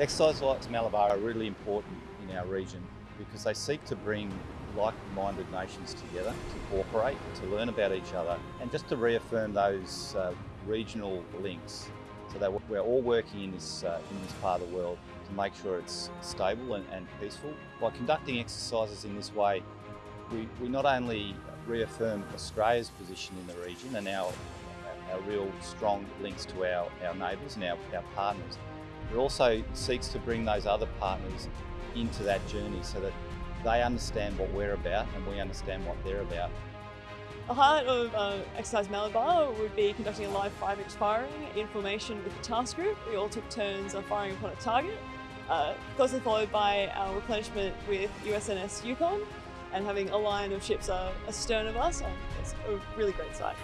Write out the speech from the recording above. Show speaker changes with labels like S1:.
S1: Exercise like Malabar are really important in our region because they seek to bring like-minded nations together to cooperate, to learn about each other and just to reaffirm those uh, regional links so that we're all working in this, uh, in this part of the world to make sure it's stable and, and peaceful. By conducting exercises in this way, we, we not only reaffirm Australia's position in the region and our, our real strong links to our, our neighbours and our, our partners, it also seeks to bring those other partners into that journey so that they understand what we're about and we understand what they're about.
S2: The highlight of uh, Exercise Malabar would be conducting a live 5-inch firing in formation with the task group. We all took turns of firing upon a target, uh, closely followed by our replenishment with USNS Yukon and having a line of ships uh, astern of us. Um, it's a really great sight.